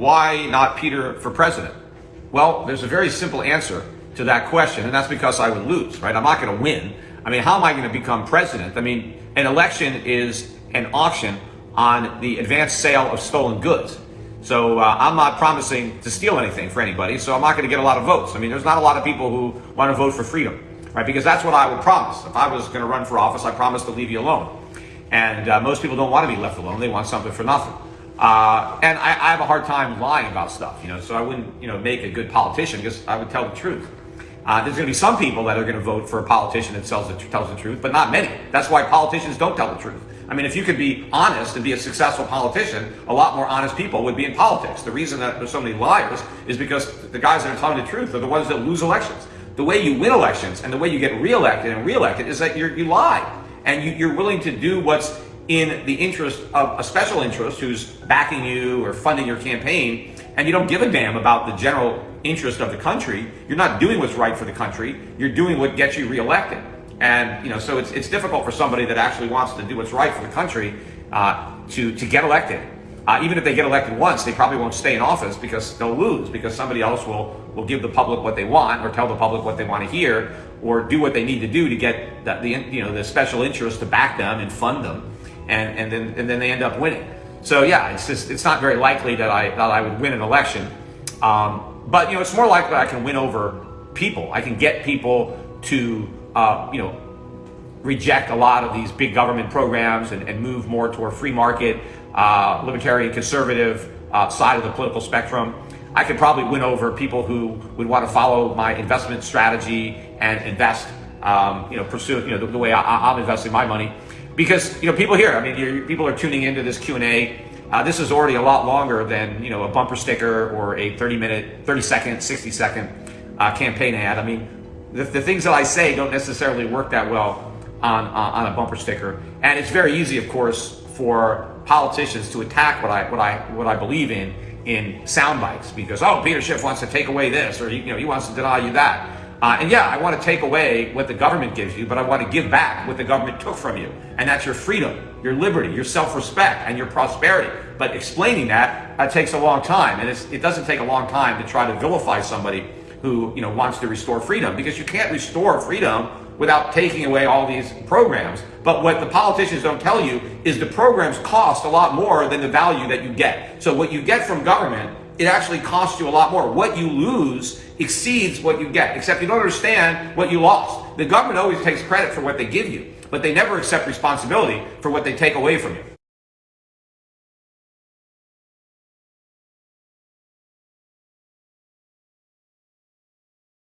Why not Peter for president? Well, there's a very simple answer to that question, and that's because I would lose, right? I'm not going to win. I mean, how am I going to become president? I mean, an election is an auction on the advanced sale of stolen goods. So uh, I'm not promising to steal anything for anybody, so I'm not going to get a lot of votes. I mean, there's not a lot of people who want to vote for freedom, right? Because that's what I would promise. If I was going to run for office, I promised to leave you alone. And uh, most people don't want to be left alone. They want something for nothing. Uh, and I, I, have a hard time lying about stuff, you know, so I wouldn't, you know, make a good politician because I would tell the truth. Uh, there's going to be some people that are going to vote for a politician that tells the, tells the truth, but not many. That's why politicians don't tell the truth. I mean, if you could be honest and be a successful politician, a lot more honest people would be in politics. The reason that there's so many liars is because the guys that are telling the truth are the ones that lose elections. The way you win elections and the way you get reelected and reelected is that you lie and you, you're willing to do what's in the interest of a special interest who's backing you or funding your campaign, and you don't give a damn about the general interest of the country, you're not doing what's right for the country, you're doing what gets you reelected. And, you know, so it's, it's difficult for somebody that actually wants to do what's right for the country uh, to, to get elected. Uh, even if they get elected once, they probably won't stay in office because they'll lose because somebody else will, will give the public what they want or tell the public what they want to hear or do what they need to do to get the, the, you know, the special interest to back them and fund them and, and, then, and then they end up winning. So yeah, it's just, it's not very likely that I, that I would win an election. Um, but you know, it's more likely I can win over people. I can get people to, uh, you know, reject a lot of these big government programs and, and move more toward free market, uh, libertarian, conservative uh, side of the political spectrum. I could probably win over people who would want to follow my investment strategy and invest, um, you know, pursue, you know, the, the way I, I'm investing my money because you know people here. I mean, people are tuning into this Q and A. Uh, this is already a lot longer than you know a bumper sticker or a 30 minute, 30 second, 60 second uh, campaign ad. I mean, the, the, things that I say don't necessarily work that well on on a bumper sticker, and it's very easy, of course, for politicians to attack what I what I what I believe in in sound bites because oh Peter Schiff wants to take away this or you know he wants to deny you that. Uh, and yeah, I want to take away what the government gives you, but I want to give back what the government took from you. And that's your freedom, your liberty, your self-respect, and your prosperity. But explaining that, that takes a long time. And it doesn't take a long time to try to vilify somebody who you know wants to restore freedom because you can't restore freedom without taking away all these programs. But what the politicians don't tell you is the programs cost a lot more than the value that you get. So what you get from government it actually costs you a lot more. What you lose exceeds what you get, except you don't understand what you lost. The government always takes credit for what they give you, but they never accept responsibility for what they take away from you.